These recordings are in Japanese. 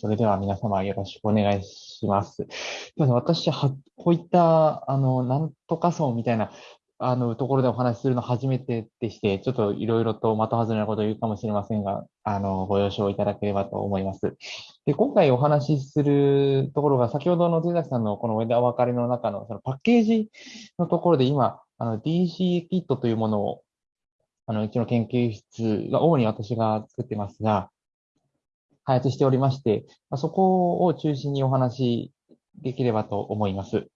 それでは皆様よろしくお願いします。私は、こういった、あの、なんとか層みたいな、あの、ところでお話しするの初めてでして、ちょっといろいろと的外れなことを言うかもしれませんが、あの、ご了承いただければと思います。で、今回お話しするところが、先ほどの手崎さんのこの枝分かれの中のそのパッケージのところで今、あの、DC キットというものを、あの、うちの研究室が主に私が作ってますが、開発しておりまして、まそこを中心にお話できればと思います。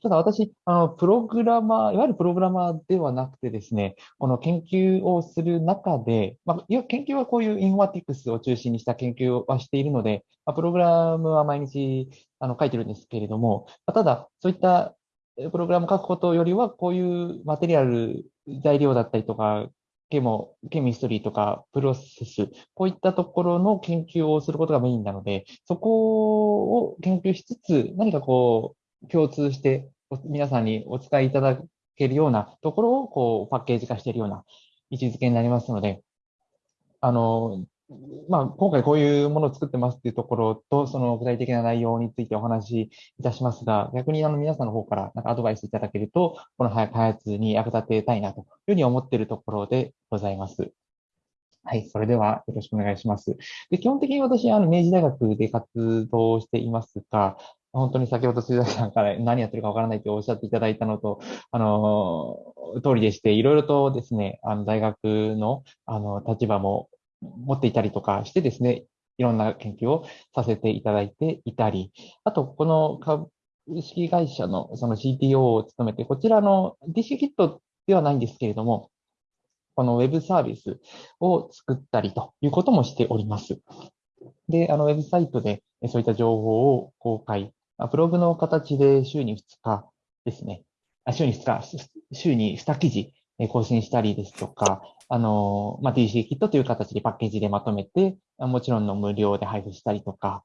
ただ私、あの、プログラマー、いわゆるプログラマーではなくてですね、この研究をする中で、まあ、いや研究はこういうインフォマティクスを中心にした研究はしているので、まあ、プログラムは毎日あの書いてるんですけれども、まあ、ただ、そういったプログラム書くことよりは、こういうマテリアル、材料だったりとか、ケモ、ケミストリーとかプロセス、こういったところの研究をすることがメインなので、そこを研究しつつ、何かこう、共通して皆さんにお使いいただけるようなところを、こう、パッケージ化しているような位置づけになりますので、あの、まあ、今回こういうものを作ってますっていうところと、その具体的な内容についてお話しいたしますが、逆にあの皆さんの方からなんかアドバイスいただけると、この開発に役立てたいなというふうに思っているところでございます。はい、それではよろしくお願いします。で基本的に私、あの明治大学で活動していますが、本当に先ほど鈴崎さんから何やってるかわからないとおっしゃっていただいたのと、あの、通りでして、いろいろとですね、あの、大学の、あの、立場も持っていたりとかしてですね、いろんな研究をさせていただいていたり、あと、この株式会社のその CTO を務めて、こちらの DC キットではないんですけれども、このウェブサービスを作ったりということもしております。で、あの、ウェブサイトでそういった情報を公開、ブログの形で週に2日ですね、あ週に2日、週に2記事更新したりですとか、あの、まあ、DC キットという形でパッケージでまとめて、もちろんの無料で配布したりとか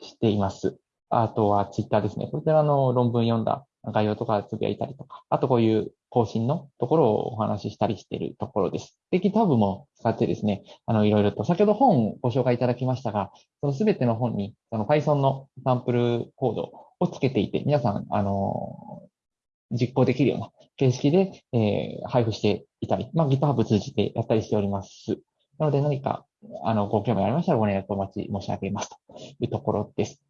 しています。あとはツイッターですね。こちらの論文読んだ概要とかつぶやいたりとか、あとこういう更新のところをお話ししたりしているところです。で、GitHub も使ってですね、あの、いろいろと、先ほど本をご紹介いただきましたが、そのすべての本に、その Python のサンプルコードをつけていて、皆さん、あの、実行できるような形式で、えー、配布していたり、まあ、GitHub 通じてやったりしております。なので何か、あの、ご興味ありましたらご連絡お待ち申し上げますというところです。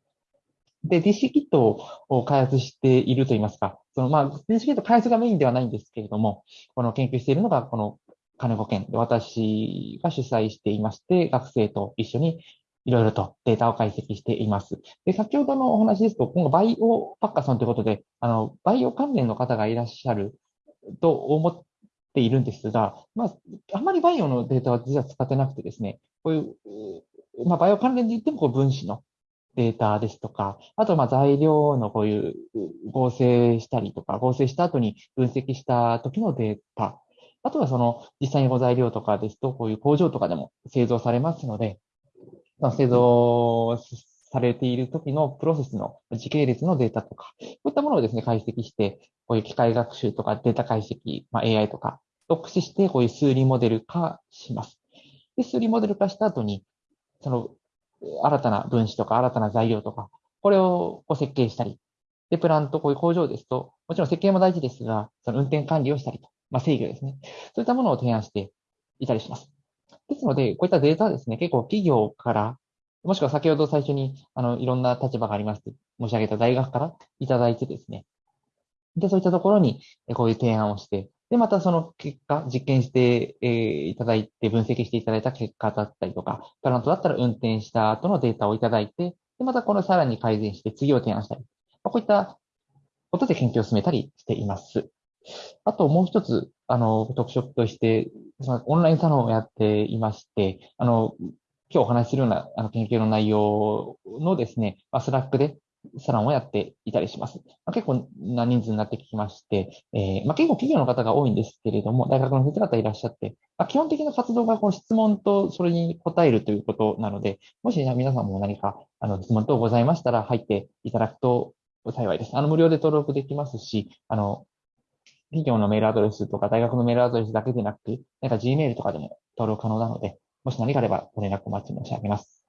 で、DC キットを開発しているといいますか、その、まあ、DC キット開発がメインではないんですけれども、この研究しているのが、この金子県で私が主催していまして、学生と一緒にいろいろとデータを解析しています。で、先ほどのお話ですと、今後バイオパッカーさんということで、あの、バイオ関連の方がいらっしゃると思っているんですが、まあ、あまりバイオのデータは実は使ってなくてですね、こういう、まあ、バイオ関連で言ってもこう分子のデータですとか、あと、まあ、材料のこういう合成したりとか、合成した後に分析した時のデータ、あとはその実際にご材料とかですと、こういう工場とかでも製造されますので、製造されている時のプロセスの時系列のデータとか、こういったものをですね、解析して、こういう機械学習とかデータ解析、まあ、AI とかを駆使して、こういう数理モデル化します。で、数理モデル化した後に、その、新たな分子とか新たな材料とか、これをこう設計したり、で、プラント、こういう工場ですと、もちろん設計も大事ですが、その運転管理をしたりと、まあ、制御ですね。そういったものを提案していたりします。ですので、こういったデータですね、結構企業から、もしくは先ほど最初に、あの、いろんな立場がありますと申し上げた大学からいただいてですね、で、そういったところに、こういう提案をして、で、またその結果、実験して、えー、いただいて、分析していただいた結果だったりとか、プラントだったら運転した後のデータをいただいて、で、またこのさらに改善して次を提案したり、ま、こういったことで研究を進めたりしています。あともう一つ、あの、特色として、オンラインサロンをやっていまして、あの、今日お話しするようなあの研究の内容のですね、まあ、スラックでサロンをやっていたりします。まあ、結構な人数になってきまして、えー、まあ、結構企業の方が多いんですけれども、大学の先生方いらっしゃって、ま、基本的な活動がこの質問とそれに答えるということなので、もし皆さんも何かあの質問等ございましたら入っていただくと幸いです。あの無料で登録できますし、あの企業のメールアドレスとか大学のメールアドレスだけでなく、なんか Gmail とかでも登録可能なので、もし何かあればご連絡お待ち申し上げます。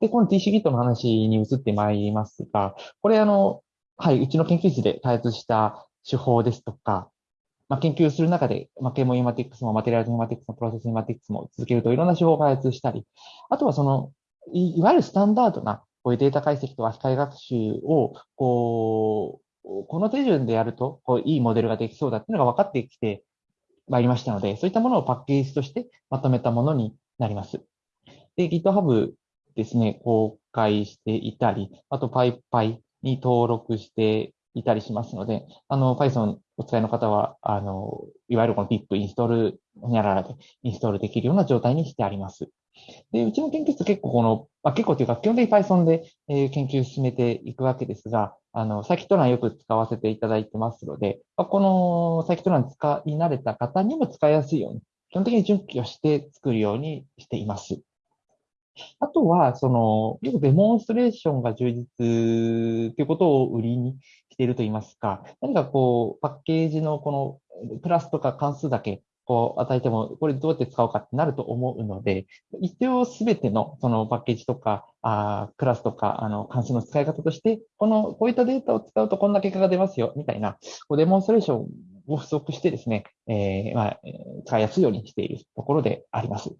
で、この DCEKit の話に移ってまいりますが、これあの、はい、うちの研究室で開発した手法ですとか、まあ、研究する中で、まあ、ケモインフォマティックスもマテリアルズインフォマティックスもプロセスインフォマティックスも続けるといろんな手法を開発したり、あとはその、いわゆるスタンダードなこういうデータ解析とか機械学習を、こう、この手順でやると、こう、いいモデルができそうだっていうのが分かってきてまいりましたので、そういったものをパッケージとしてまとめたものになります。で、GitHub ですね、公開していたり、あと PyPy に登録していたりしますので、あの、Python お使いの方は、あの、いわゆるこの pip インストール、ほにゃららでインストールできるような状態にしてあります。で、うちの研究室結構この、まあ、結構というか、基本的に Python で、え、研究進めていくわけですが、あの、サーキット欄よく使わせていただいてますので、まあ、このサーキット欄使い慣れた方にも使いやすいように、基本的に準拠して作るようにしています。あとは、その、よくデモンストレーションが充実ということを売りにしているといいますか、何かこう、パッケージのこのプラスとか関数だけこう与えても、これどうやって使おうかってなると思うので、一応すべてのそのパッケージとか、あクラスとか、あの、関数の使い方として、この、こういったデータを使うとこんな結果が出ますよ、みたいな、こうデモンストレーションを不足してですね、えー、まあ、使いやすいようにしているところであります。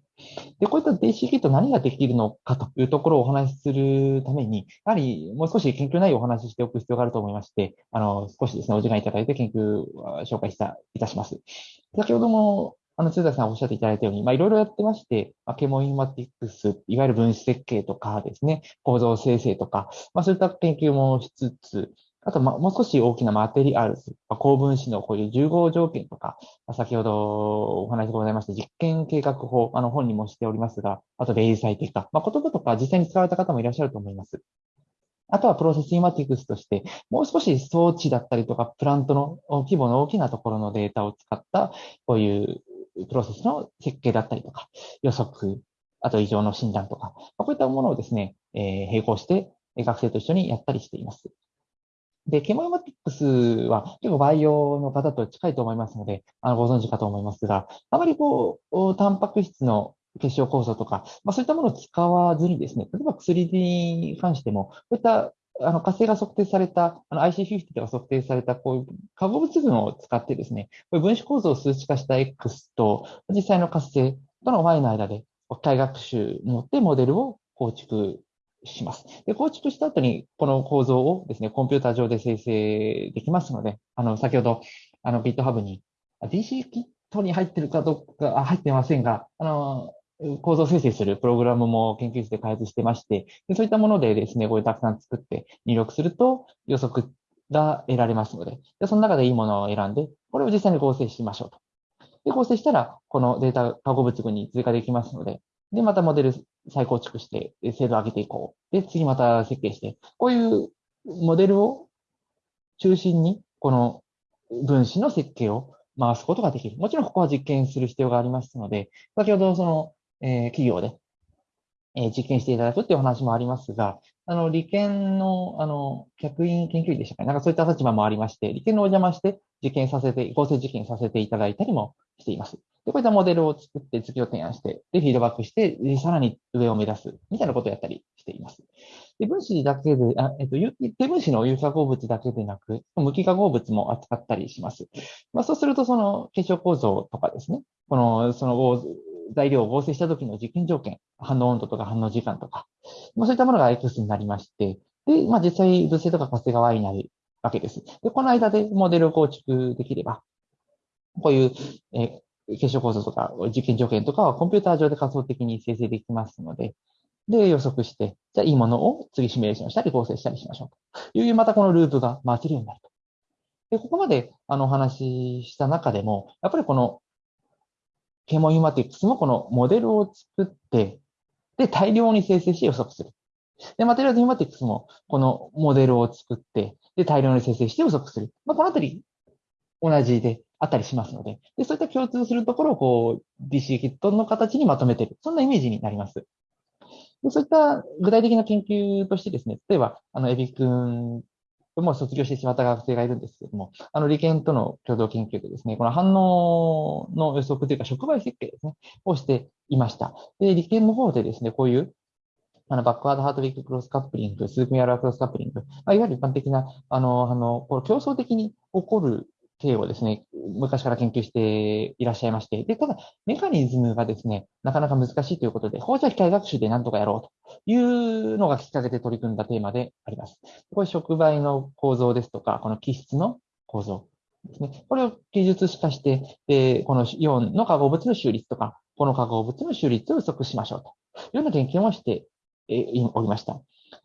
で、こういった DC キット何ができるのかというところをお話しするために、やはりもう少し研究内容をお話ししておく必要があると思いまして、あの、少しですね、お時間いただいて研究を紹介した、いたします。先ほどもあの、通田さんおっしゃっていただいたように、まあ、いろいろやってまして、まあ、ケモインマティックス、いわゆる分子設計とかですね、構造生成とか、まあ、そういった研究もしつつ、あと、ま、もう少し大きなマテリアルズ、まあ、高分子のこういう重合条件とか、ま、先ほどお話がございました、実験計画法、あの本にもしておりますが、あと、例最適化、まあ、言葉とか実際に使われた方もいらっしゃると思います。あとはプロセスインマティクスとして、もう少し装置だったりとか、プラントの規模の大きなところのデータを使った、こういうプロセスの設計だったりとか、予測、あと異常の診断とか、こういったものをですね、えー、並行して学生と一緒にやったりしています。で、ケモイマティックスは結構バイオの方と近いと思いますので、あの、ご存知かと思いますが、あまりこう、タンパク質の結晶構造とか、まあ、そういったものを使わずにですね、例えば薬に関しても、こういったあの、活性が測定された、あの IC50 が測定された、こういう化合物群を使ってですね、こういう分子構造を数値化した X と、実際の活性との Y の間で、機械学習によってモデルを構築します。で、構築した後に、この構造をですね、コンピューター上で生成できますので、あの、先ほど、あの、GitHub に DC キットに入ってるかどうか、入ってませんが、あの、構造生成するプログラムも研究室で開発してまして、でそういったものでですね、これたくさん作って入力すると予測が得られますので、でその中でいいものを選んで、これを実際に合成しましょうと。で、合成したら、このデータ化合物群に追加できますので、で、またモデル再構築して、精度を上げていこう。で、次また設計して、こういうモデルを中心に、この分子の設計を回すことができる。もちろんここは実験する必要がありますので、先ほどそのえー、企業で、えー、実験していただくっていうお話もありますが、あの、理研の、あの、客員研究員でしたかね。なんかそういった立場もありまして、理研のお邪魔して実験させて、合成実験させていただいたりもしています。で、こういったモデルを作って次を提案して、で、フィードバックして、さらに上を目指す、みたいなことをやったりしています。で、分子だけで、あえっと、低分子の有化合物だけでなく、無機化合物も扱ったりします。まあ、そうすると、その結晶構造とかですね、この、その材料を合成した時の実験条件、反応温度とか反応時間とか、まあ、そういったものが X になりまして、で、まあ、実際、物性とか活性が Y になるわけです。で、この間でモデルを構築できれば、こういう、え結晶構造とか実験条件とかはコンピューター上で仮想的に生成できますので、で、予測して、じゃあいいものを次シミュレーションしたり合成したりしましょうという、またこのループが回せるようになると。で、ここまであのお話しした中でも、やっぱりこのケモイマティックスもこのモデルを作って、で、大量に生成して予測する。で、マテリアルイマティックスもこのモデルを作って、で、大量に生成して予測する。まあ、このあたり、同じであったりしますので、で、そういった共通するところをこう、DC キットの形にまとめている。そんなイメージになります。でそういった具体的な研究としてですね、例えば、あの、エビ君もう卒業してしまった学生がいるんですけども、あの、理研との共同研究でですね、この反応の予測というか、触媒設計ですね、をしていました。で、理研の方でですね、こういうあの、バックワードハートビッククロスカップリング、スープミアラークロスカップリング、まあ、いわゆる一般的な、あの、あの、こう競争的に起こる系をですね、昔から研究していらっしゃいまして、で、ただ、メカニズムがですね、なかなか難しいということで、放射機械学習で何とかやろうというのがきっかけで取り組んだテーマであります。これ、触媒の構造ですとか、この基質の構造ですね。これを技術化して、で、このイオンの化合物の収率とか、この化合物の収率を予測しましょうというような研究もしておりました。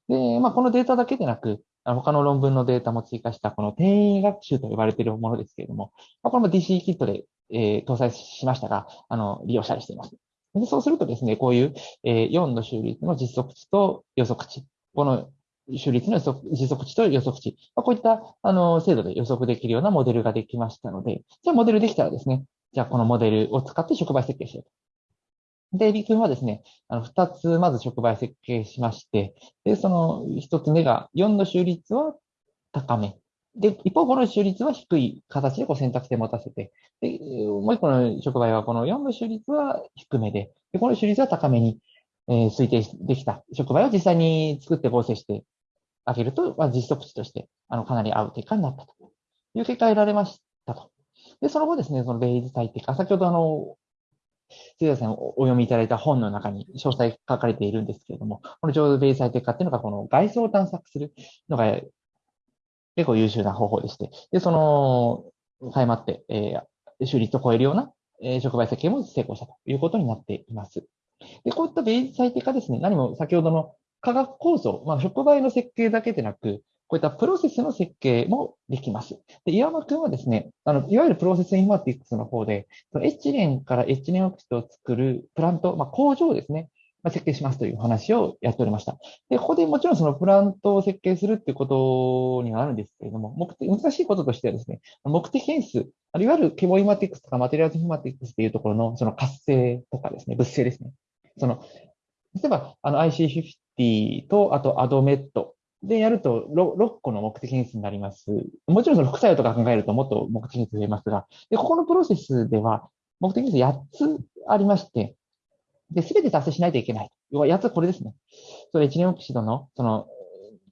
で、まあ、このデータだけでなく、他の論文のデータも追加したこの転移学習と呼ばれているものですけれども、まあ、これも DC キットで、えー、搭載しましたが、あの、利用したりしています。でそうするとですね、こういう、えー、4の収率の実測値と予測値、この収率の実測値と予測値、まあ、こういったあの精度で予測できるようなモデルができましたので、じゃあモデルできたらですね、じゃあこのモデルを使って触媒設計しよう。で、リ君はですね、あの、二つまず触媒設計しまして、で、その一つ目が4の収率は高め。で、一方、この収率は低い形でこう選択肢持たせて、で、もう一個の触媒はこの4の収率は低めで、で、この収率は高めに、えー、推定できた触媒を実際に作って合成してあげると、まあ、実測値として、あの、かなり合う結果になったという結果が得られましたと。で、その後ですね、そのベイズ最適化、先ほどあの、杉田さんお読みいただいた本の中に詳細書かれているんですけれども、この浄土ベイ最適化っていうのが、この外装を探索するのが結構優秀な方法でして、で、その、誤って、えー、収率を超えるような、えー、触媒設計も成功したということになっています。で、こういったベイ最適化ですね、何も先ほどの化学構造、まあ、触媒の設計だけでなく、こういったプロセスの設計もできます。で、岩間君はですね、あの、いわゆるプロセスインマティックスの方で、そのエチレンからエチレンオキシドを作るプラント、まあ、工場をですね、まあ、設計しますという話をやっておりました。で、ここでもちろんそのプラントを設計するっていうことにはあるんですけれども、目的、難しいこととしてはですね、目的変数、いわゆるケボインマティックスとかマテリアルズイマティックスっていうところのその活性とかですね、物性ですね。その、例えば、あの IC50 と、あとアドメットでやると 6, 6個の目的変数になります。もちろんその副作用とか考えるともっと目的変数増えますが、で、ここのプロセスでは目的変数8つありまして、で、すべて達成しないといけない。要は8つこれですね。それエチレンオキシドの、その、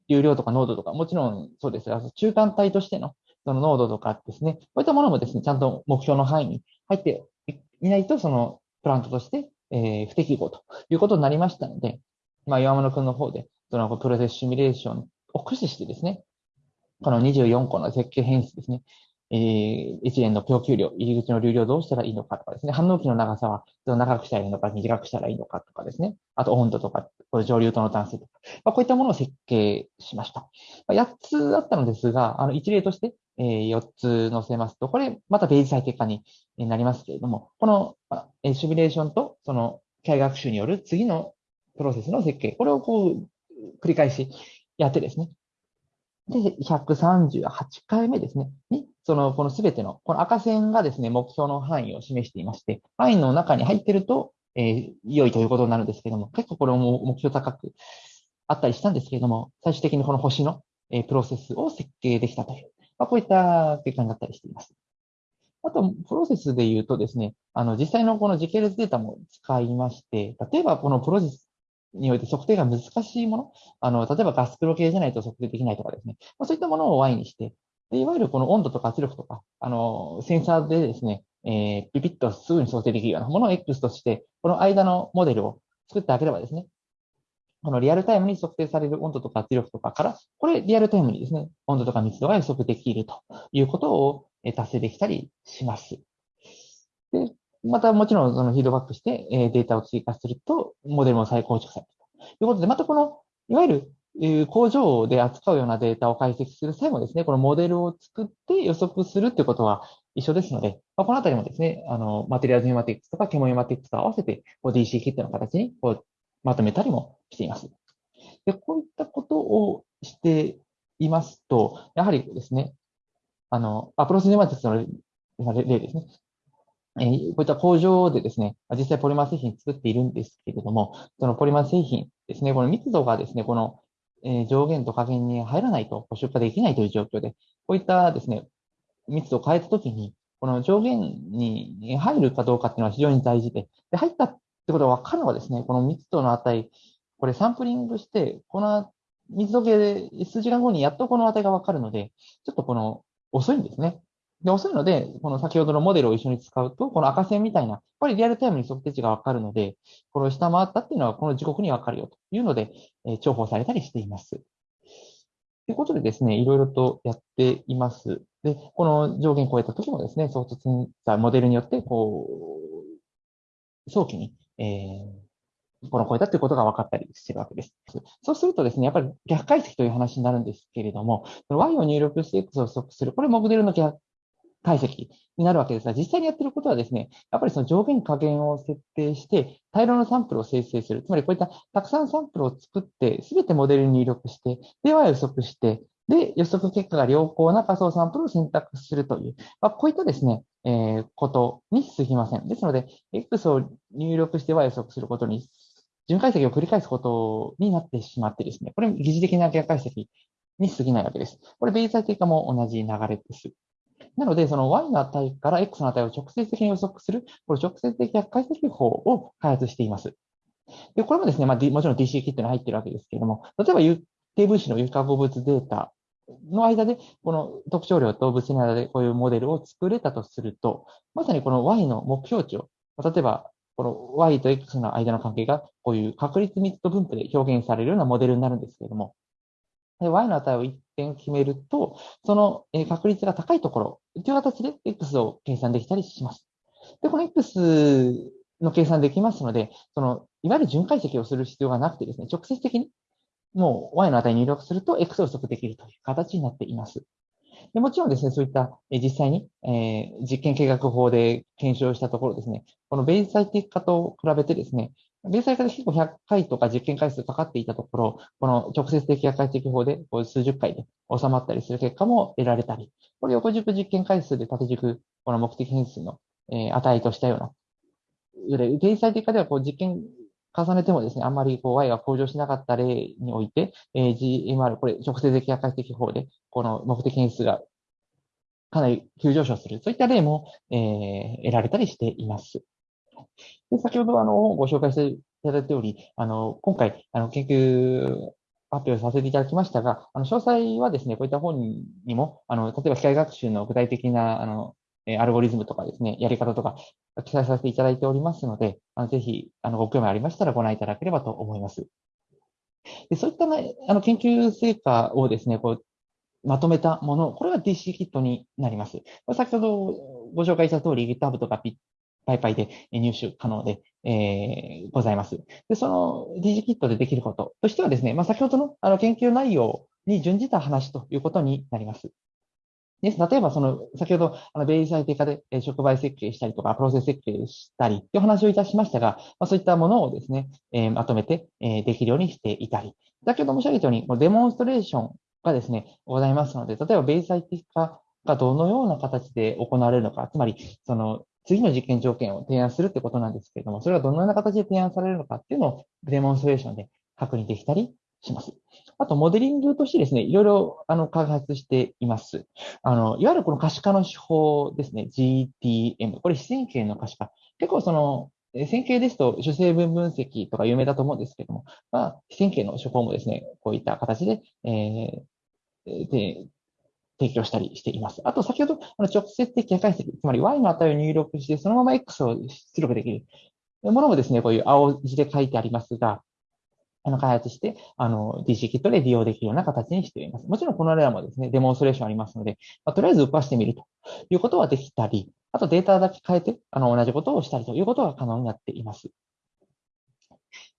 流量とか濃度とか、もちろんそうですが、中間体としての、その濃度とかですね、こういったものもですね、ちゃんと目標の範囲に入っていないと、そのプラントとして、えー、不適合ということになりましたので、まあ、岩物くんの方で、そのプロセスシミュレーションを駆使してですね、この24個の設計変数ですね、えー、一連の供給量、入り口の流量どうしたらいいのかとかですね、反応期の長さは長くしたらいいのか、短くしたらいいのかとかですね、あと温度とか、上流との単数とか、まあ、こういったものを設計しました。まあ、8つあったのですが、あの一例として、えー、4つ載せますと、これまたページ最適化になりますけれども、この、まあ、シミュレーションとその機械学習による次のプロセスの設計、これをこう繰り返しやってですね。で、138回目ですね。に、その、このすべての、この赤線がですね、目標の範囲を示していまして、範囲の中に入ってると、えー、良いということになるんですけども、結構これも目標高くあったりしたんですけれども、最終的にこの星の、えー、プロセスを設計できたという、まあ、こういった結果になったりしています。あと、プロセスで言うとですね、あの、実際のこの時系列データも使いまして、例えばこのプロセスにおいて測定が難しいもの、あの、例えばガスプロ系じゃないと測定できないとかですね、まあ、そういったものを Y にして、でいわゆるこの温度とか圧力とか、あの、センサーでですね、えー、ピピッとすぐに想定できるようなものを X として、この間のモデルを作ってあげればですね、このリアルタイムに測定される温度とか圧力とかから、これリアルタイムにですね、温度とか密度が予測できるということを達成できたりします。で、またもちろんそのフィードバックして、えデータを追加すると、モデルも再構築されるということで、またこの、いわゆる、工場で扱うようなデータを解析する際もですね、このモデルを作って予測するということは一緒ですので、まあ、このあたりもですね、あの、マテリアルズマティクスとかケモユマティクスと合わせて、DC キットの形にこうまとめたりもしています。で、こういったことをしていますと、やはりですね、あの、アプローチネマティクスの例ですね。えー、こういった工場でですね、実際ポリマー製品作っているんですけれども、そのポリマー製品ですね、この密度がですね、この、え、上限と下限に入らないと出荷できないという状況で、こういったですね、密度を変えたときに、この上限に入るかどうかっていうのは非常に大事で、で入ったってことが分かるのはですね、この密度の値これサンプリングして、この水時計で数時間後にやっとこの値がわかるので、ちょっとこの遅いんですね。で、遅いので、この先ほどのモデルを一緒に使うと、この赤線みたいな、やっぱりリアルタイムに測定値がわかるので、この下回ったっていうのはこの時刻にわかるよというので、えー、重宝されたりしています。ということでですね、いろいろとやっています。で、この上限超えた時もですね、衝突センサー、モデルによって、こう、早期に、えー、この超えたということが分かったりしてるわけです。そうするとですね、やっぱり逆解析という話になるんですけれども、Y を入力して X を測する。これモデルの逆解析になるわけですが、実際にやってることはですね、やっぱりその上限下限を設定して、大量のサンプルを生成する。つまりこういったたくさんサンプルを作って、すべてモデルに入力して、では予測して、で、予測結果が良好な仮想サンプルを選択するという、まあ、こういったですね、えー、ことに過ぎません。ですので、X を入力しては予測することに、順解析を繰り返すことになってしまってですね、これ疑似的な逆解析に過ぎないわけです。これ、ベイ最低化も同じ流れです。なので、その y の値から x の値を直接的に予測する、これ直接的逆解析法を開発しています。で、これもですね、まあ、もちろん DC キットに入ってるわけですけれども、例えば有定分子の有化合物データの間で、この特徴量と物質の間でこういうモデルを作れたとすると、まさにこの y の目標値を、例えば、この y と x の間の関係がこういう確率密度分布で表現されるようなモデルになるんですけれども、y の値を一点決めると、その確率が高いところという形で x を計算できたりします。で、この x の計算できますので、その、いわゆる巡解析をする必要がなくてですね、直接的にもう y の値入力すると x を予測できるという形になっています。でもちろんですね、そういった、実際に、えー、実験計画法で検証したところですね、このベイ最適化と比べてですね、ベース化で結構100回とか実験回数かかっていたところ、この直接的破壊的法で数十回で収まったりする結果も得られたり、これ横軸実験回数で縦軸、この目的変数の、え値としたような、ベース最適化ではこう実験重ねてもですね、あんまりこう Y が向上しなかった例において、え GMR、これ直接的破壊的法で、この目的変数がかなり急上昇する、そういった例も、え、得られたりしています。で先ほどあのご紹介していただいたように、あの今回あの研究発表させていただきましたが、あの詳細はですね、こういった本にも、あの例えば機械学習の具体的なあのアルゴリズムとかですね、やり方とか記載させていただいておりますので、あのぜひあのご興味ありましたらご覧いただければと思います。でそういった、ね、あの研究成果をですね、こうまとめたもの、これが DC キットになります。先ほどご紹介した通り GitHub とかパイパイで入手可能で、えー、ございます。で、その DG キットでできることとしてはですね、まあ、先ほどのあの研究内容に準じた話ということになります。です。例えば、その、先ほど、あの、ベイ最低化で、触媒設計したりとか、プロセス設計したりという話をいたしましたが、まあ、そういったものをですね、えー、まとめて、えー、できるようにしていたり、先ほど申し上げたように、デモンストレーションがですね、ございますので、例えば、ベイ最適化がどのような形で行われるのか、つまり、その、次の実験条件を提案するってことなんですけれども、それがどのような形で提案されるのかっていうのをデモンストレーションで確認できたりします。あと、モデリングとしてですね、いろいろ、あの、開発しています。あの、いわゆるこの可視化の手法ですね、GTM。これ、非線形の可視化。結構その、線形ですと主成分分析とか有名だと思うんですけども、まあ、非線形の手法もですね、こういった形で、えー、で提供したりしています。あと、先ほど、あの直接的解析、つまり y の値を入力して、そのまま x を出力できるものもですね、こういう青字で書いてありますが、あの、開発して、あの、DC キットで利用できるような形にしています。もちろんこの例もですね、デモンストレーションありますので、まあ、とりあえず動かしてみるということはできたり、あとデータだけ変えて、あの、同じことをしたりということが可能になっています。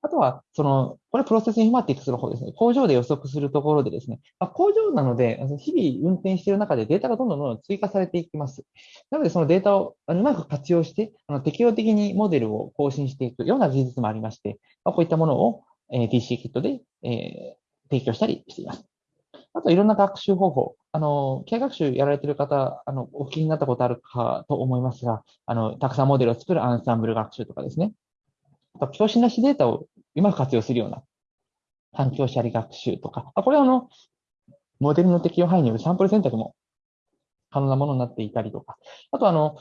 あとは、その、これプロセスインフォマティクスの方ですね。工場で予測するところでですね、まあ、工場なので、日々運転している中でデータがどんどんどんどん追加されていきます。なので、そのデータをうまく活用して、あの適用的にモデルを更新していくような技術もありまして、まあ、こういったものを、えー、DC キットで、えー、提供したりしています。あと、いろんな学習方法。あの、機械学習やられている方、あの、お聞きになったことあるかと思いますが、あの、たくさんモデルを作るアンサンブル学習とかですね。教師なしデータをうまく活用するような環境シャリ学習とか、あこれはあの、モデルの適用範囲によるサンプル選択も可能なものになっていたりとか、あとあの、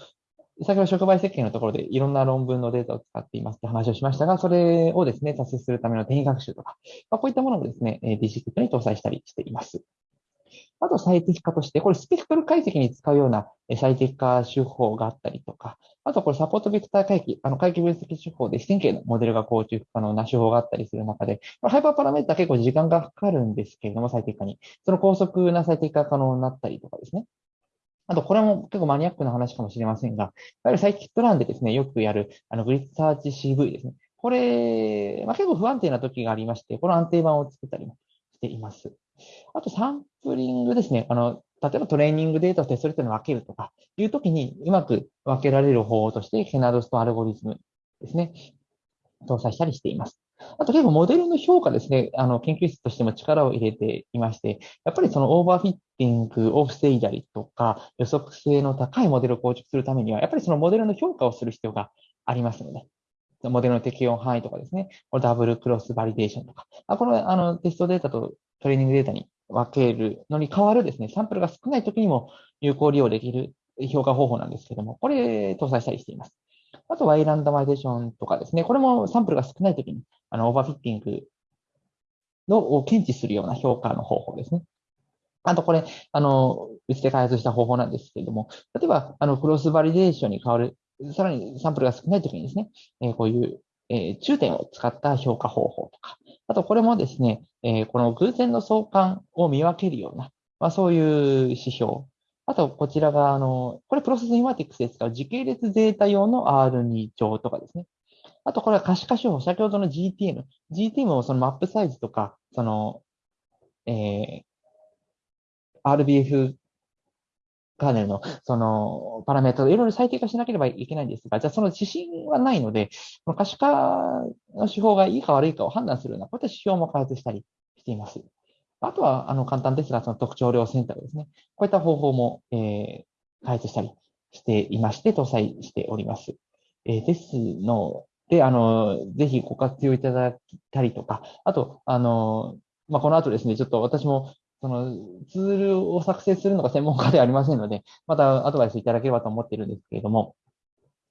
先ほど触媒設計のところでいろんな論文のデータを使っていますって話をしましたが、それをですね、達成するための転移学習とか、まあ、こういったものをですね、DC キットに搭載したりしています。あと最適化として、これスペクトル解析に使うような最適化手法があったりとか、あとこれサポートベクター回帰、あの回帰分析手法で視線形のモデルが構築可能な手法があったりする中で、ハイパーパラメータ結構時間がかかるんですけれども、最適化に。その高速な最適化可能になったりとかですね。あと、これも結構マニアックな話かもしれませんが、いわゆるサイキットランでですね、よくやる、あの、グリッサーチ CV ですね。これ、まあ、結構不安定な時がありまして、この安定版を作ったりもしています。あと、サンプリングですね。あの、例えばトレーニングデータとテストレートに分けるとかいうときにうまく分けられる方法として、ケナドスとアルゴリズムですね、搭載したりしています。あと結構モデルの評価ですね、あの、研究室としても力を入れていまして、やっぱりそのオーバーフィッティングを防いだりとか、予測性の高いモデルを構築するためには、やっぱりそのモデルの評価をする必要がありますので、モデルの適用範囲とかですね、これ double cross validation とか、あこれあのテストデータとトレーニングデータに分けるのに代わるですね、サンプルが少ない時にも有効利用できる評価方法なんですけども、これ搭載したりしています。あとは Y ランダマイゼーションとかですね、これもサンプルが少ない時に、あの、 overfitting のを検知するような評価の方法ですね。あとこれ、あの、うちで開発した方法なんですけれども、例えば、あの、クロスバリデーションに変わる、さらにサンプルが少ない時にですね、え、こういう、え、中点を使った評価方法とか、あとこれもですね、え、この偶然の相関を見分けるような、まあ、そういう指標。あと、こちらが、あの、これプロセスインマティクスで使う時系列データ用の R2 乗とかですね。あと、これは可視化手法。先ほどの GTM。GTM をそのマップサイズとか、その、えー、RBF カーネルの、その、パラメータをいろいろ最適化しなければいけないんですが、じゃあその指針はないので、この可視化の手法がいいか悪いかを判断するような、こういった指標も開発したりしています。あとは、あの、簡単ですが、その特徴量選択ですね。こういった方法も、えー、開発したりしていまして、搭載しております。えー、ですので、あの、ぜひご活用いただきたりとか、あと、あの、まあ、この後ですね、ちょっと私もそのツールを作成するのが専門家ではありませんので、またアドバイスいただければと思っているんですけれども、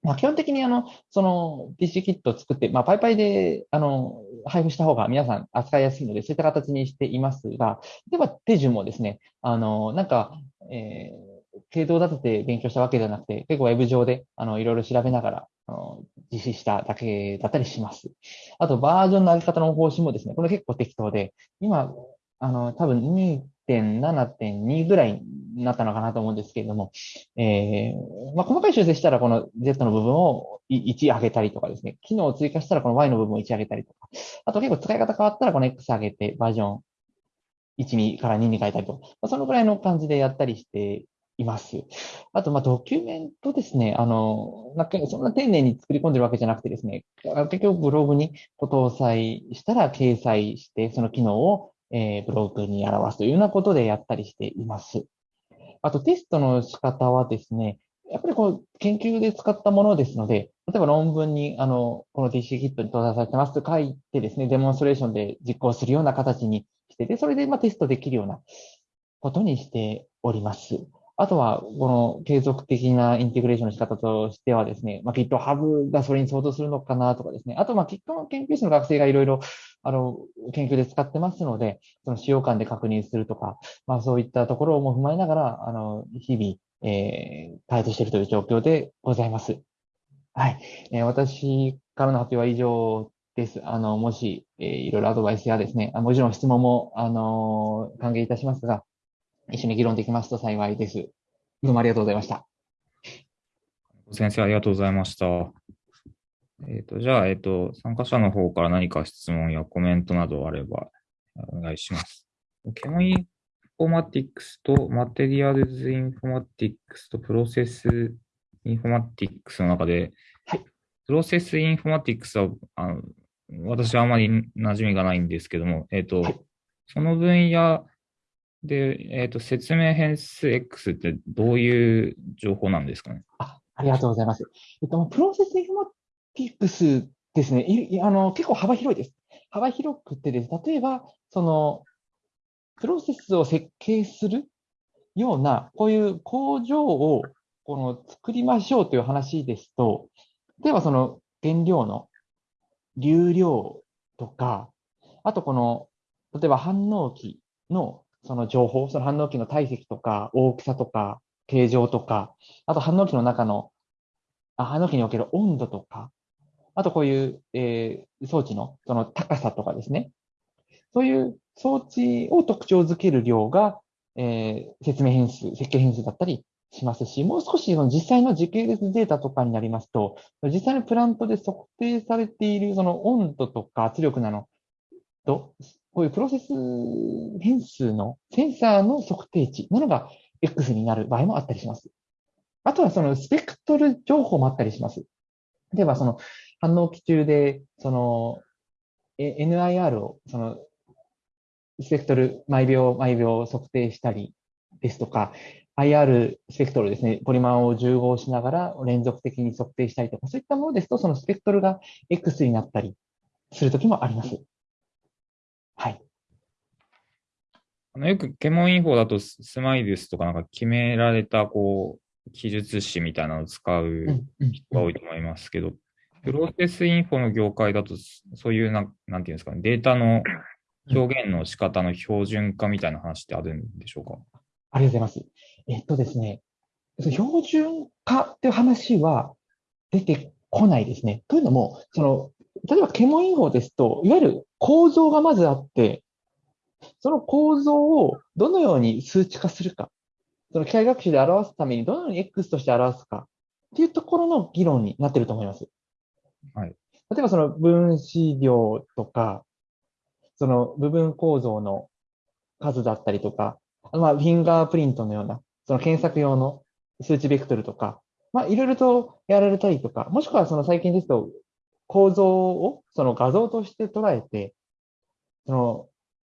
まあ、基本的にあの、その PC キットを作って、まあ、パイパイで、あの、配布した方が皆さん扱いやすいので、そういった形にしていますが、例えば手順もですね、あの、なんか、えー、系統立てて勉強したわけではなくて、結構ウェブ上で、あの、いろいろ調べながら、あの実施しただけだったりします。あと、バージョンの上げ方の方針もですね、これ結構適当で、今、あの、多分2.7.2ぐらいになったのかなと思うんですけれども、えー、まあ、細かい修正したらこの Z の部分を1上げたりとかですね、機能を追加したらこの Y の部分を1上げたりとか、あと結構使い方変わったらこの X 上げてバージョン1にから2に変えたりとか、まあ、そのぐらいの感じでやったりしています。あと、ま、ドキュメントですね。あの、なんかそんな丁寧に作り込んでるわけじゃなくてですね、結局ブログに搭載したら掲載して、その機能をえー、ブログに表すというようなことでやったりしています。あとテストの仕方はですね、やっぱりこう、研究で使ったものですので、例えば論文に、あの、この DC キットに搭載されてますと書いてですね、デモンストレーションで実行するような形にしてで、それでまあテストできるようなことにしております。あとは、この継続的なインテグレーションの仕方としてはですね、まあ、GitHub がそれに相当するのかなとかですね、あと、まあ、Git の研究室の学生がいろいろ、あの、研究で使ってますので、その使用感で確認するとか、まあ、そういったところも踏まえながら、あの、日々、えー、開発しているという状況でございます。はい。えー、私からの発表は以上です。あの、もし、えー、いろいろアドバイスやですね、もちろん質問も、あの歓迎いたしますが、一緒に議論できますと幸いです。どうもありがとうございました。先生、ありがとうございました。えっ、ー、と、じゃあ、えっ、ー、と、参加者の方から何か質問やコメントなどあればお願いします。ケモインフォマティクスとマテリアルズインフォマティクスとプロセスインフォマティクスの中で、はい、プロセスインフォマティクスは、あの私はあまり馴染みがないんですけども、えっ、ー、と、はい、その分野で、えっ、ー、と、説明変数 X ってどういう情報なんですかね？あありがとうございます。えっと、プロセスインフォマティクスですね、いあの結構幅広いです。幅広くてです、例えば、その、プロセスを設計するような、こういう工場をこの作りましょうという話ですと、例えばその原料の流量とか、あとこの、例えば反応器のその情報、その反応器の体積とか大きさとか形状とか、あと反応器の中の、あ反応器における温度とか、あとこういう、えー、装置のその高さとかですね。そういう装置を特徴づける量が、えー、説明変数、設計変数だったりしますし、もう少しその実際の時系列データとかになりますと、実際のプラントで測定されているその温度とか圧力なのと、こういうプロセス変数のセンサーの測定値なのが X になる場合もあったりします。あとはそのスペクトル情報もあったりします。例えばその反応期中で、その NIR を、そのスペクトル毎秒毎秒測定したりですとか、IR スペクトルですね、ポリマンを重合しながら連続的に測定したりとか、そういったものですと、そのスペクトルが X になったりするときもあります。はい。あのよくケモンインフォだとスマイルスとかなんか決められたこう記述詞みたいなのを使う人が多いと思いますけど、プロセスインフォの業界だとそういうな、なんていうんですかね、データの表現の仕方の標準化みたいな話ってあるんでしょうか？ありがとうございます。えっとですね、標準化っていう話は出てこないですね。というのも、その、例えば、ケモンインフォですと、いわゆる構造がまずあって、その構造をどのように数値化するか、その機械学習で表すためにどのように X として表すかっていうところの議論になっていると思います。はい。例えばその分子量とか、その部分構造の数だったりとか、まあ、フィンガープリントのような、その検索用の数値ベクトルとか、まあ、いろいろとやられたりとか、もしくはその最近ですと、構造をその画像として捉えて、その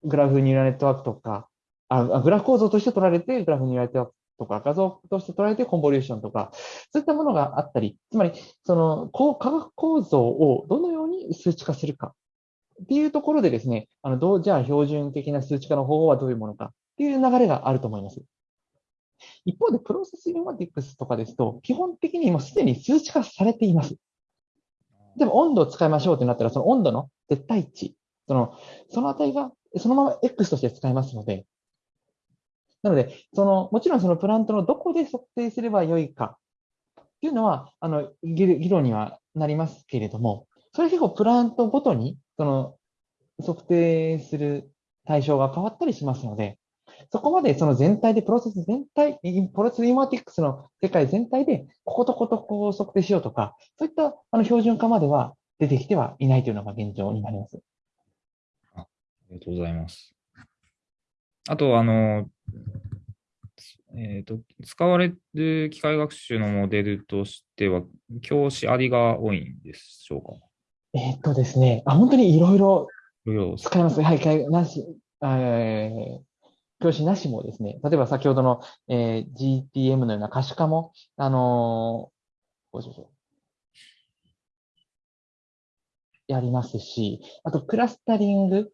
グラフニューラルネットワークとか、あグラフ構造として捉えて、グラフニューラルネットワークとか、画像として捉えてコンボリューションとか、そういったものがあったり、つまり、その、こう化学構造をどのように数値化するかっていうところでですね、あの、どう、じゃあ標準的な数値化の方法はどういうものかっていう流れがあると思います。一方で、プロセスインマティックスとかですと、基本的にもうすでに数値化されています。でも温度を使いましょうってなったら、その温度の絶対値、その、その値がそのまま X として使えますので、なので、その、もちろんそのプラントのどこで測定すればよいかっていうのは、あの、議論にはなりますけれども、それ結構プラントごとに、その、測定する対象が変わったりしますので、そこまでその全体で、プロセス全体、プロセスインマティックスの世界全体で、こことことこを測定しようとか、そういったあの標準化までは出てきてはいないというのが現状になります。ありがとうございます。あと、あの、えーと、使われる機械学習のモデルとしては、教師ありが多いんでしょうか？えっ、とですね、あ本当にいろいろ使います。はい、なし、えー、教師なしもですね、例えば先ほどの、えー、GTM のような可視化も、あのー、やりますし、あとクラスタリング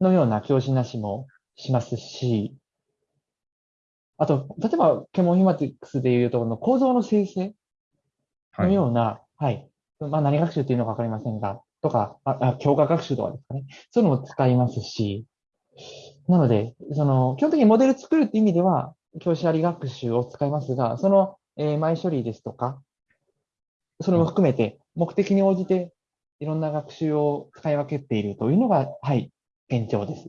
のような教師なしもしますし、あと、例えば、ケモンヒマティックスでいうところの構造の生成のような、はい、はい、まあ何学習っていうのかわかりませんが、とか、あ、あ強化学習とかですかね。そういうのも使いますし、なので、その、基本的にモデル作るって意味では、教師あり学習を使いますが、その、えー、前処理ですとか、それも含めて、目的に応じて、いろんな学習を使い分けているというのが、はい、現状です。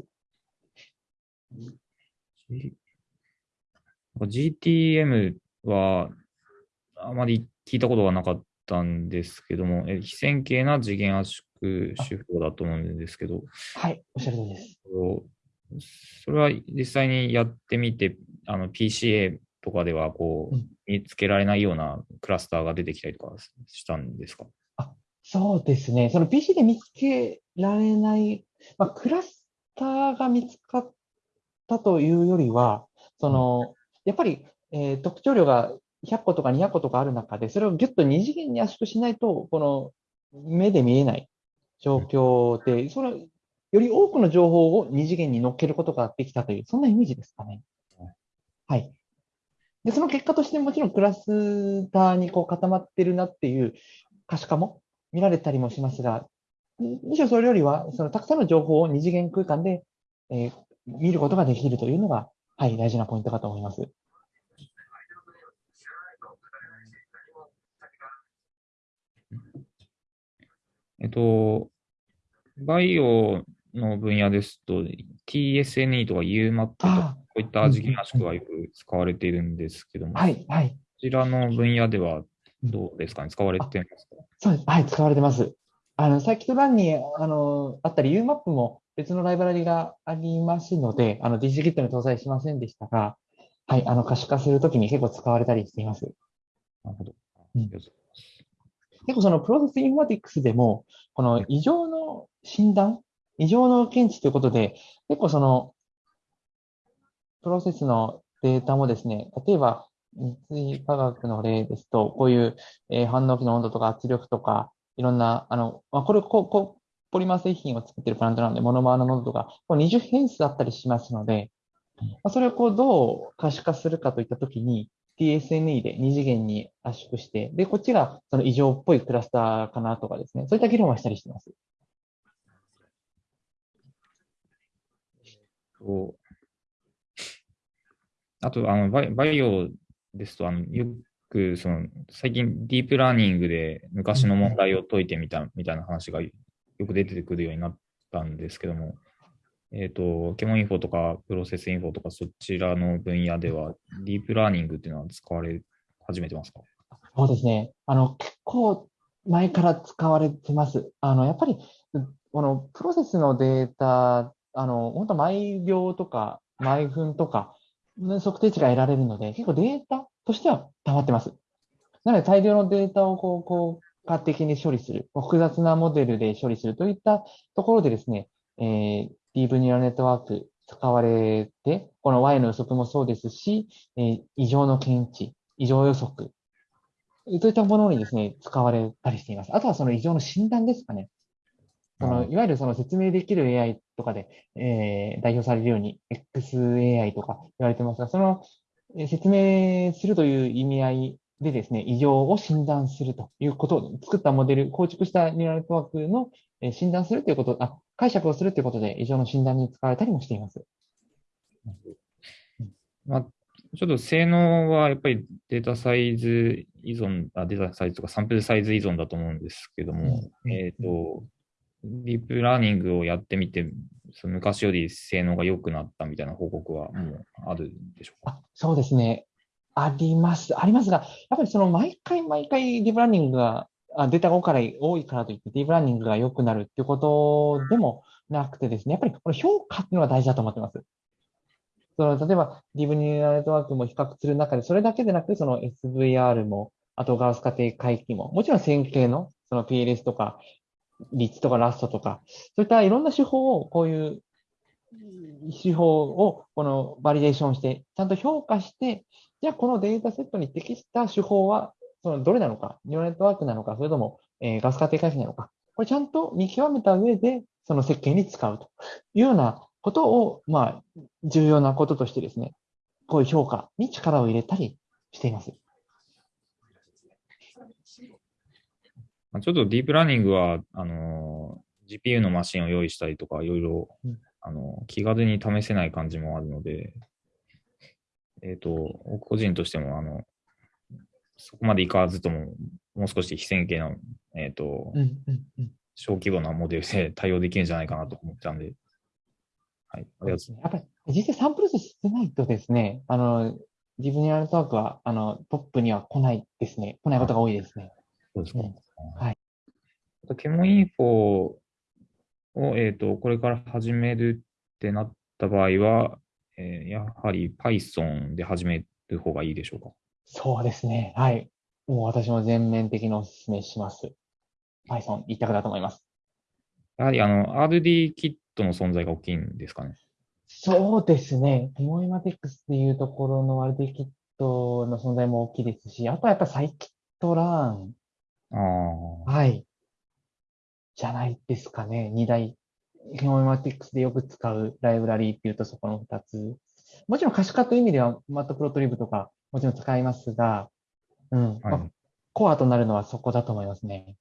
GTM は、あまり聞いたことがなかったんですけども、え非線形な次元圧縮手法だと思うんですけど。はい、おっしゃる通りです。それは実際にやってみて、あの PCA とかではこう、見つけられないようなクラスターが出てきたりとかしたんですか？あそうですね。その PC で見つけられない、まあ、クラスターが見つかったというよりは、その、やっぱり、えー、特徴量が100個とか200個とかある中で、それをぎゅっと二次元に圧縮しないと、この目で見えない状況で、それより多くの情報を二次元に乗っけることができたという、そんなイメージですかね。はい。で、その結果としてもちろんクラスターにこう固まってるなっていう可視化も見られたりもしますが、むしろそれよりは、そのたくさんの情報を二次元空間で、えー、見ることができるというのが、はい、大事なポイントかと思います。えっと、バイオの分野ですと、TSNE とか UMAP とか、こういった時期なしくはよく使われているんですけども、はい、はい。こちらの分野ではどうですかね、使われてますか？そうです。はい、使われてます。あの、サーキットランにあのあったり、UMAP も別のライブラリがありますので、あの、トに搭載しませんでしたが、はい、あの、可視化するときに結構使われたりしています。なるほど。うん、結構そのプロセスインフォティクスでも、この異常の診断、異常の検知ということで、結構その、プロセスのデータもですね、例えば、三井化学の例ですと、こういう、えー、反応機の温度とか圧力とか、いろんな、あの、まあ、これ、こう、こう、ポリマー製品を作ってるプラントなので、モノマーの濃度とか、こう20変数あったりしますので、まあ、それをこう、どう可視化するかといったときに、TSNE で2次元に圧縮して、で、こっちがその異常っぽいクラスターかなとかですね、そういった議論はしたりしてます。あと、あのバイバイオですと、あのよくその最近ディープラーニングで昔の問題を解いてみたみたいな話がよく出てくるようになったんですけども、えっ、ー、と、ケモインフォとかプロセスインフォとかそちらの分野ではディープラーニングっていうのは使われ始めてますか？そうですね。あの、結構前から使われてます。あの、やっぱり、このプロセスのデータ、あの、本当毎秒とか毎分とか、測定値が得られるので、結構データとしては溜まってます。なので大量のデータをこう、効果的に処理する、複雑なモデルで処理するといったところでですね、えー、ディープニューラルネットワーク使われて、この Y の予測もそうですし、えー、異常の検知、異常予測、そういったものにですね、使われたりしています。あとはその異常の診断ですかね。そのいわゆるその説明できる AI とかで、えー、代表されるように XAI とか言われてますが、その説明するという意味合いでですね、異常を診断するということを作ったモデル、構築したニューラルネットワークの診断するということ、あ解釈をするということで異常の診断に使われたりもしています。まあ、ちょっと性能はやっぱりデータサイズ依存、あデータサイズとかサンプルサイズ依存だと思うんですけども、うん、えっ、ー、と、ディープラーニングをやってみて、その昔より性能が良くなったみたいな報告はもうあるんでしょうか、そうですね。あります。ありますが、やっぱりその毎回毎回ディープラーニングが、データが多い多いからといってディープラーニングが良くなるっていうことでもなくてですね、やっぱりこの評価っていうのが大事だと思ってます。その例えば、ディープニューラルネットワークも比較する中で、それだけでなく、その SVR も、あとガウス過程回帰も、もちろん線形のその PLS とか、リッジとかラッソとか、そういったいろんな手法を、こういう手法をこのバリデーションして、ちゃんと評価して、じゃあこのデータセットに適した手法は、そのどれなのか、ニューネットワークなのか、それとも、え、ガス家庭回避なのか、これちゃんと見極めた上で、その設計に使うというようなことを、まあ、重要なこととしてですね、こういう評価に力を入れたりしています。ちょっとディープラーニングは、あの、GPU のマシンを用意したりとか、いろいろ、あの、気軽に試せない感じもあるので、えっ、ー、と、個人としても、あの、そこまでいかずとも、もう少し非線形の、えっ、ー、と、小規模なモデルで対応できるんじゃないかなと思ったんで、はい、ありがとう。やっぱり、実際サンプル数少ないとですね、あの、自分にやるトワークは、あの、トップには来ないですね。来ないことが多いですね。そうですか。ねはい。ケモインフォを、えっ、ー、と、これから始めるってなった場合は、えー、やはり Python で始める方がいいでしょうか？そうですね。はい。もう私も全面的にお勧めします。Python 一択だと思います。やはりあの、RD キットの存在が大きいんですかね？そうですね。ケモイマテックスっていうところの RD キットの存在も大きいですし、あとはやっぱサイキットラーンああ。はい。じゃないですかね。二大、ヘモマティックスでよく使うライブラリーっていうとそこの二つ。もちろん可視化という意味では、マットプロトリブとかもちろん使いますが、うん。はいまあコアとなるのはそこだと思いますね。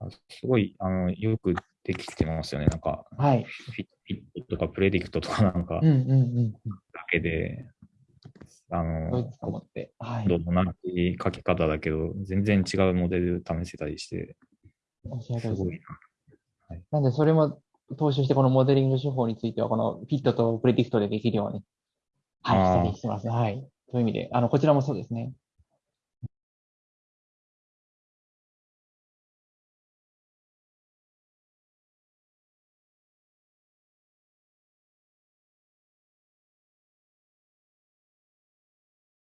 あすごい、あの、よくできてますよね。なんか、はい。フィットとかプレディクトとかなんかうんうんうんうん。だけで、あのそういう、と思って？はい。ど同じ書き方だけど、全然違うモデル試せたりして、すすごいな。なんで、それも踏襲して、このモデリング手法については、このフィットとプレディクトでできるように、はい、したりしてますね。はい。という意味で、あの、こちらもそうですね。